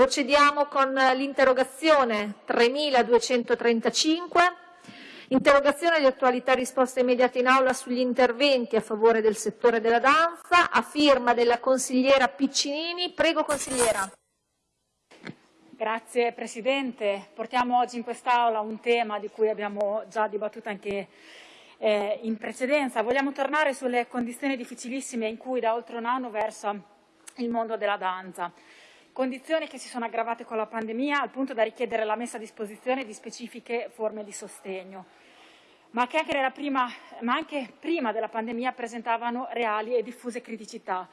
Procediamo con l'interrogazione 3235, interrogazione di attualità e risposta immediata in aula sugli interventi a favore del settore della danza, a firma della consigliera Piccinini. Prego consigliera. Grazie Presidente. Portiamo oggi in quest'Aula un tema di cui abbiamo già dibattuto anche eh, in precedenza. Vogliamo tornare sulle condizioni difficilissime in cui da oltre un anno versa il mondo della danza. Condizioni che si sono aggravate con la pandemia al punto da richiedere la messa a disposizione di specifiche forme di sostegno, ma che anche, prima, ma anche prima della pandemia presentavano reali e diffuse criticità.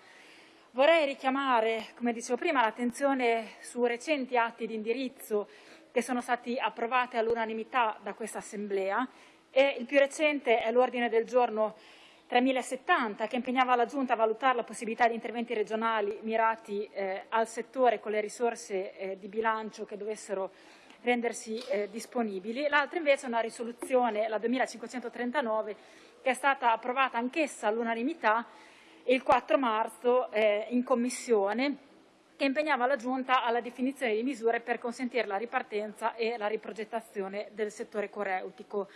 Vorrei richiamare, come dicevo prima, l'attenzione su recenti atti di indirizzo che sono stati approvati all'unanimità da questa Assemblea e il più recente è l'ordine del giorno 3070 che impegnava la Giunta a valutare la possibilità di interventi regionali mirati eh, al settore con le risorse eh, di bilancio che dovessero rendersi eh, disponibili. L'altra invece è una risoluzione, la 2539, che è stata approvata anch'essa all'unanimità il 4 marzo eh, in Commissione che impegnava la Giunta alla definizione di misure per consentire la ripartenza e la riprogettazione del settore coreutico.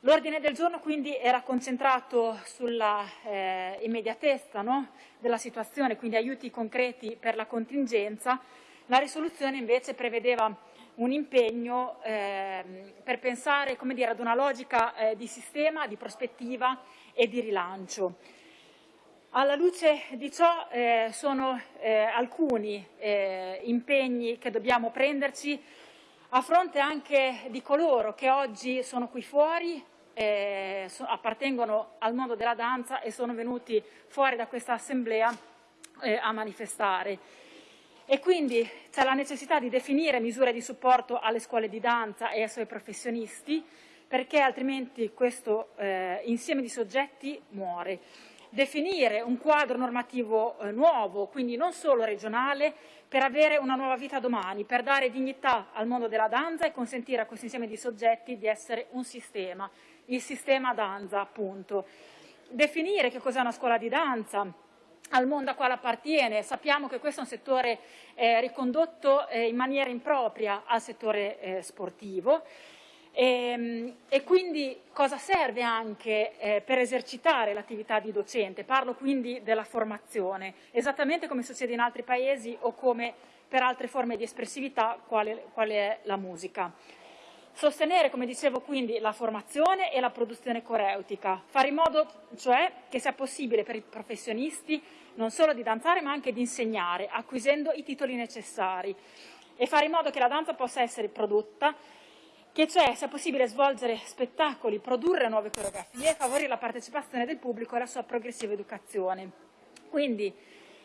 L'ordine del giorno quindi era concentrato sulla eh, immediatezza no? della situazione, quindi aiuti concreti per la contingenza. La risoluzione invece prevedeva un impegno eh, per pensare dire, ad una logica eh, di sistema, di prospettiva e di rilancio. Alla luce di ciò eh, sono eh, alcuni eh, impegni che dobbiamo prenderci a fronte anche di coloro che oggi sono qui fuori, eh, so, appartengono al mondo della danza e sono venuti fuori da questa assemblea eh, a manifestare. E quindi c'è la necessità di definire misure di supporto alle scuole di danza e ai suoi professionisti, perché altrimenti questo eh, insieme di soggetti muore definire un quadro normativo eh, nuovo, quindi non solo regionale, per avere una nuova vita domani, per dare dignità al mondo della danza e consentire a questo insieme di soggetti di essere un sistema, il sistema danza appunto. Definire che cos'è una scuola di danza, al mondo a quale appartiene. Sappiamo che questo è un settore eh, ricondotto eh, in maniera impropria al settore eh, sportivo e, ehm, e, quindi cosa serve anche eh, per esercitare l'attività di docente? Parlo quindi della formazione, esattamente come succede in altri paesi o come per altre forme di espressività, quale, quale è la musica. Sostenere, come dicevo, quindi la formazione e la produzione coreutica, fare in modo cioè che sia possibile per i professionisti non solo di danzare ma anche di insegnare, acquisendo i titoli necessari e fare in modo che la danza possa essere prodotta che cioè sia possibile svolgere spettacoli, produrre nuove coreografie favorire la partecipazione del pubblico e la sua progressiva educazione. Quindi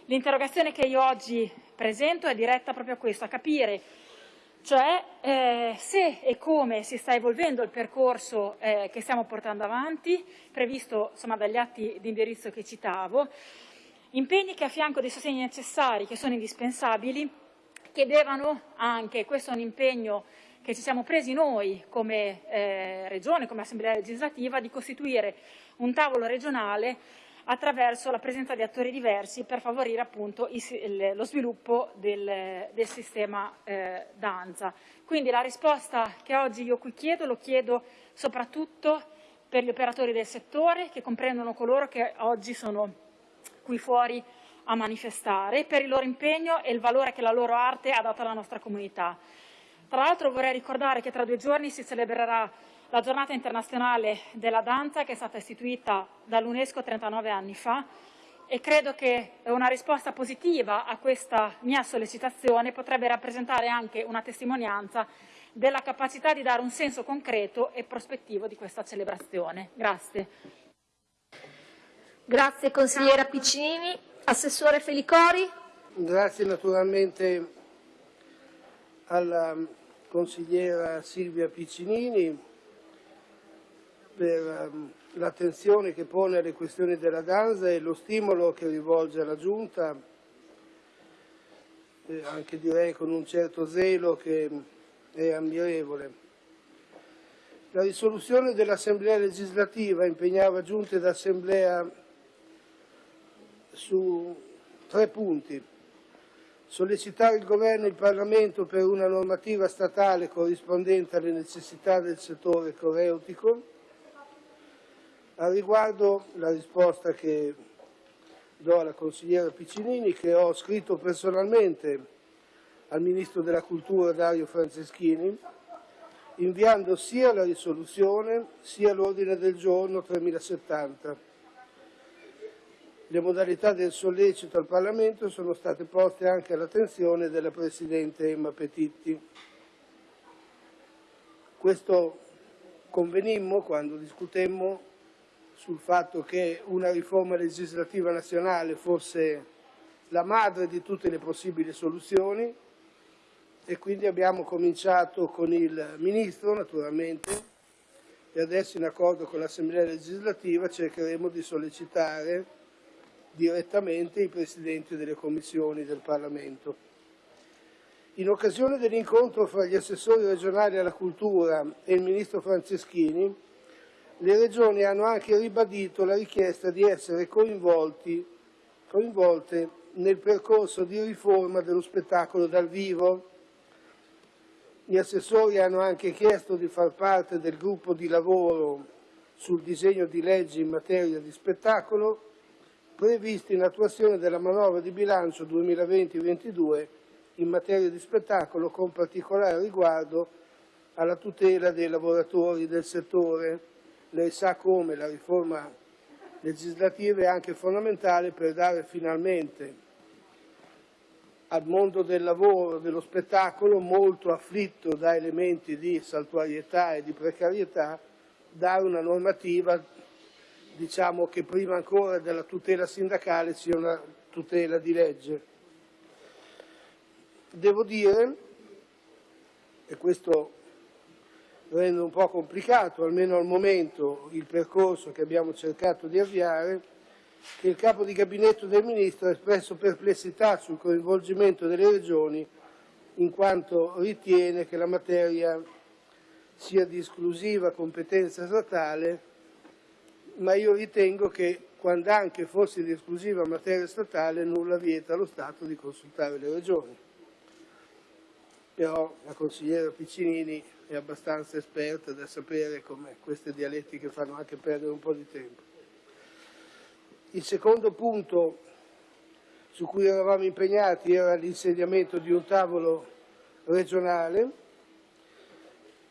l'interrogazione che io oggi presento è diretta proprio a questo, a capire cioè eh, se e come si sta evolvendo il percorso eh, che stiamo portando avanti, previsto insomma, dagli atti di indirizzo che citavo, impegni che a fianco dei sostegni necessari, che sono indispensabili, chiedevano anche, questo è un impegno che ci siamo presi noi come eh, Regione, come Assemblea legislativa, di costituire un tavolo regionale attraverso la presenza di attori diversi per favorire appunto il, lo sviluppo del, del sistema eh, danza. Quindi la risposta che oggi io qui chiedo, lo chiedo soprattutto per gli operatori del settore che comprendono coloro che oggi sono qui fuori a manifestare, per il loro impegno e il valore che la loro arte ha dato alla nostra comunità. Tra l'altro vorrei ricordare che tra due giorni si celebrerà la giornata internazionale della danza che è stata istituita dall'UNESCO 39 anni fa e credo che una risposta positiva a questa mia sollecitazione potrebbe rappresentare anche una testimonianza della capacità di dare un senso concreto e prospettivo di questa celebrazione. Grazie. Grazie consigliera Piccinini. Assessore Felicori. Grazie naturalmente alla consigliera Silvia Piccinini per um, l'attenzione che pone alle questioni della danza e lo stimolo che rivolge alla Giunta, eh, anche direi con un certo zelo che è ammirevole. La risoluzione dell'Assemblea legislativa impegnava Giunta ed Assemblea su tre punti sollecitare il Governo e il Parlamento per una normativa statale corrispondente alle necessità del settore coreutico. A riguardo la risposta che do alla consigliera Piccinini, che ho scritto personalmente al Ministro della Cultura Dario Franceschini, inviando sia la risoluzione sia l'ordine del giorno 3070. Le modalità del sollecito al Parlamento sono state poste anche all'attenzione della Presidente Emma Petitti. Questo convenimmo quando discutemmo sul fatto che una riforma legislativa nazionale fosse la madre di tutte le possibili soluzioni e quindi abbiamo cominciato con il Ministro naturalmente e adesso in accordo con l'Assemblea legislativa cercheremo di sollecitare direttamente i Presidenti delle Commissioni del Parlamento. In occasione dell'incontro fra gli assessori regionali alla cultura e il Ministro Franceschini, le Regioni hanno anche ribadito la richiesta di essere coinvolte nel percorso di riforma dello spettacolo dal vivo gli assessori hanno anche chiesto di far parte del gruppo di lavoro sul disegno di legge in materia di spettacolo previsto in attuazione della manovra di bilancio 2020-2022 in materia di spettacolo con particolare riguardo alla tutela dei lavoratori del settore. Lei sa come la riforma legislativa è anche fondamentale per dare finalmente al mondo del lavoro, dello spettacolo, molto afflitto da elementi di saltuarietà e di precarietà, dare una normativa diciamo, che prima ancora della tutela sindacale sia una tutela di legge. Devo dire, e questo rende un po' complicato, almeno al momento, il percorso che abbiamo cercato di avviare, che il capo di gabinetto del Ministro ha espresso perplessità sul coinvolgimento delle Regioni in quanto ritiene che la materia sia di esclusiva competenza statale, ma io ritengo che quando anche fosse di esclusiva materia statale nulla vieta allo Stato di consultare le Regioni. Però la consigliera Piccinini è abbastanza esperta da sapere come queste dialettiche fanno anche perdere un po' di tempo. Il secondo punto su cui eravamo impegnati era l'insediamento di un tavolo regionale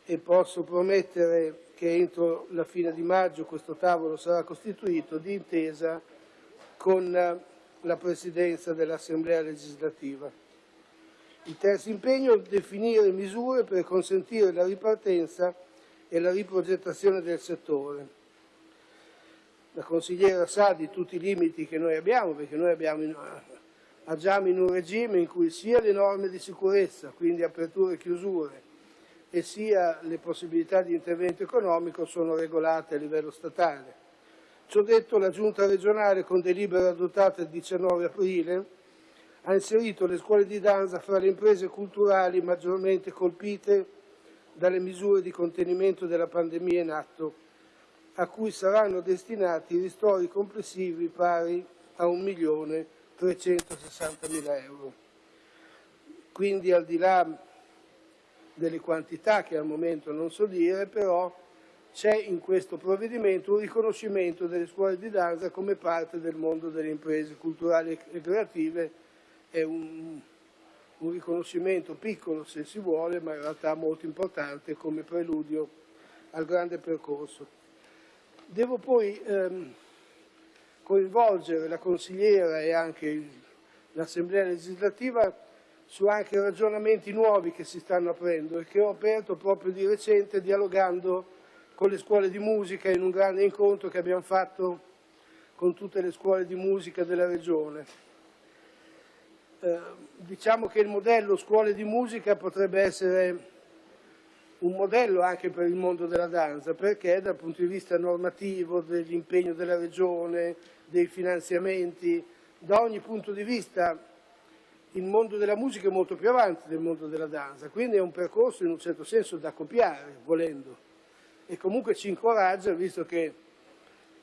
e posso promettere che entro la fine di maggio questo tavolo sarà costituito di intesa con la Presidenza dell'Assemblea legislativa. Il terzo impegno è definire misure per consentire la ripartenza e la riprogettazione del settore la consigliera sa di tutti i limiti che noi abbiamo, perché noi abbiamo in, agiamo in un regime in cui sia le norme di sicurezza, quindi aperture e chiusure, e sia le possibilità di intervento economico sono regolate a livello statale. Ciò detto, la Giunta regionale, con delibera adottata il 19 aprile, ha inserito le scuole di danza fra le imprese culturali maggiormente colpite dalle misure di contenimento della pandemia in atto a cui saranno destinati ristori complessivi pari a 1.360.000 euro. Quindi al di là delle quantità che al momento non so dire, però c'è in questo provvedimento un riconoscimento delle scuole di danza come parte del mondo delle imprese culturali e creative, è un, un riconoscimento piccolo se si vuole, ma in realtà molto importante come preludio al grande percorso. Devo poi ehm, coinvolgere la consigliera e anche l'Assemblea legislativa su anche ragionamenti nuovi che si stanno aprendo e che ho aperto proprio di recente dialogando con le scuole di musica in un grande incontro che abbiamo fatto con tutte le scuole di musica della Regione. Eh, diciamo che il modello scuole di musica potrebbe essere un modello anche per il mondo della danza, perché dal punto di vista normativo, dell'impegno della Regione, dei finanziamenti, da ogni punto di vista il mondo della musica è molto più avanti del mondo della danza, quindi è un percorso in un certo senso da copiare, volendo. E comunque ci incoraggia, visto che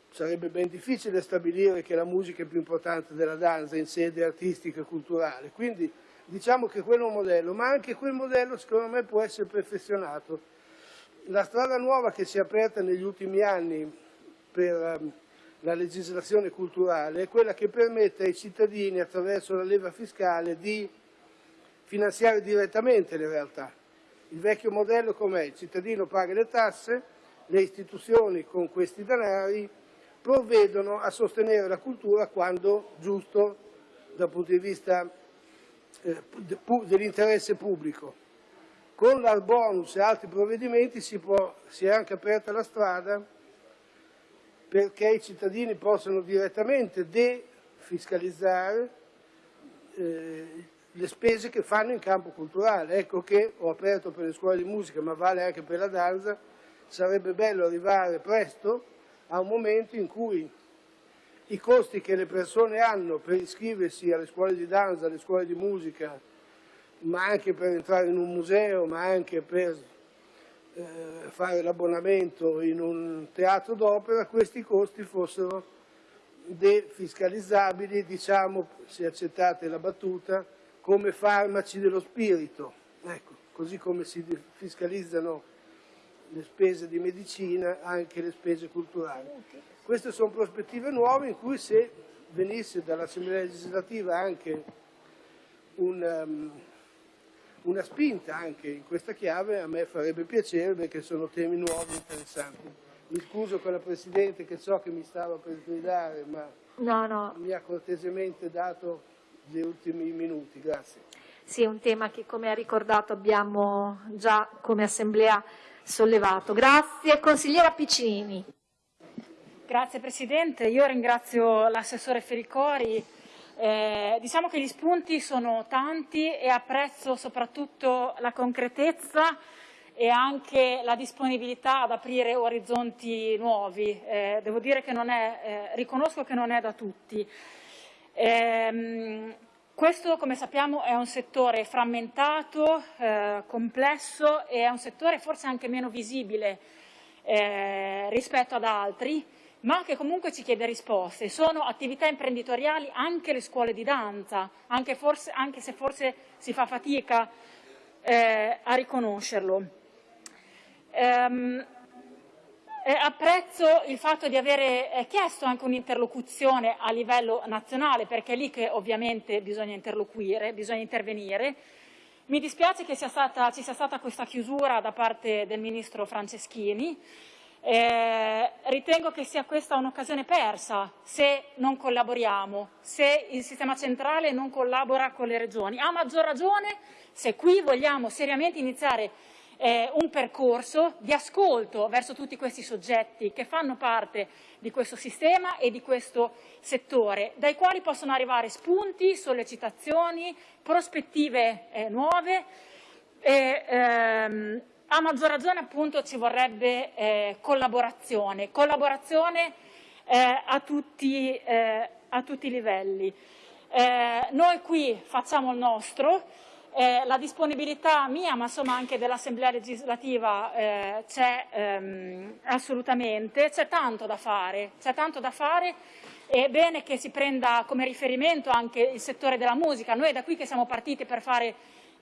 sarebbe ben difficile stabilire che la musica è più importante della danza in sede artistica e culturale. Quindi diciamo che quello è un modello, ma anche quel modello secondo me può essere perfezionato. La strada nuova che si è aperta negli ultimi anni per um, la legislazione culturale è quella che permette ai cittadini attraverso la leva fiscale di finanziare direttamente le realtà. Il vecchio modello com'è? Il cittadino paga le tasse, le istituzioni con questi denari provvedono a sostenere la cultura quando giusto dal punto di vista eh, dell'interesse pubblico. Con l'art bonus e altri provvedimenti si, può, si, è anche aperta la strada perché i cittadini possano direttamente defiscalizzare eh, le spese che fanno in campo culturale. Ecco che ho aperto per le scuole di musica, ma vale anche per la danza, sarebbe bello arrivare presto a un momento in cui i costi che le persone hanno per iscriversi alle scuole di danza, alle scuole di musica, ma anche per entrare in un museo, ma anche per eh, fare l'abbonamento in un teatro d'opera, questi costi fossero defiscalizzabili, diciamo, se accettate la battuta, come farmaci dello spirito, ecco, così come si fiscalizzano le spese di medicina, anche le spese culturali. Queste sono prospettive nuove in cui se venisse dall'Assemblea legislativa anche un, um, una spinta anche in questa chiave a me farebbe piacere perché sono temi nuovi e interessanti. Mi scuso con la Presidente che so che mi stava per gridare ma no, no. mi ha cortesemente dato gli ultimi minuti. Grazie. Sì, è un tema che come ha ricordato abbiamo già come Assemblea sollevato. Grazie. Consigliera Piccinini. Grazie Presidente, io ringrazio l'assessore Fericori. Eh, diciamo che gli spunti sono tanti e apprezzo soprattutto la concretezza e anche la disponibilità ad aprire orizzonti nuovi. Eh, devo dire che non è, eh, riconosco che non è da tutti. Ehm, questo, come sappiamo, è un settore frammentato, eh, complesso e è un settore forse anche meno visibile eh, rispetto ad altri, ma che comunque ci chiede risposte. Sono attività imprenditoriali anche le scuole di danza, anche, forse, anche se forse si fa fatica eh, a riconoscerlo. Ehm, eh, apprezzo il fatto di avere eh, chiesto anche un'interlocuzione a livello nazionale, perché è lì che ovviamente bisogna interloquire, bisogna intervenire. Mi dispiace che sia stata, ci sia stata questa chiusura da parte del Ministro Franceschini. Eh, ritengo che sia questa un'occasione persa se non collaboriamo, se il sistema centrale non collabora con le regioni. A maggior ragione se qui vogliamo seriamente iniziare eh, un percorso di ascolto verso tutti questi soggetti che fanno parte di questo sistema e di questo settore, dai quali possono arrivare spunti, sollecitazioni, prospettive eh, nuove e, ehm, a maggior ragione appunto ci vorrebbe eh, collaborazione, collaborazione eh, a tutti, eh, a, tutti, i livelli. Eh, noi qui facciamo il nostro, eh, la disponibilità mia, ma insomma anche dell'Assemblea legislativa eh, c'è ehm, assolutamente, c'è tanto da fare, c'è tanto da fare è bene che si prenda come riferimento anche il settore della musica. Noi è da qui che siamo partiti per, fare,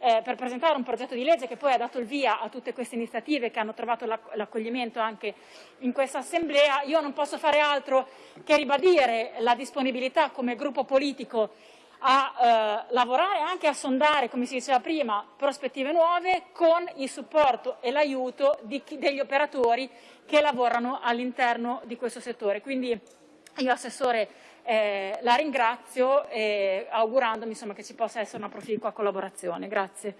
eh, per presentare un progetto di legge che poi ha dato il via a tutte queste iniziative che hanno trovato l'accoglimento anche in questa Assemblea. Io non posso fare altro che ribadire la disponibilità come gruppo politico a eh, lavorare anche a sondare, come si diceva prima, prospettive nuove con il supporto e l'aiuto degli operatori che lavorano all'interno di questo settore. Quindi io Assessore eh, la ringrazio eh, augurandomi insomma, che ci possa essere una proficua collaborazione. Grazie.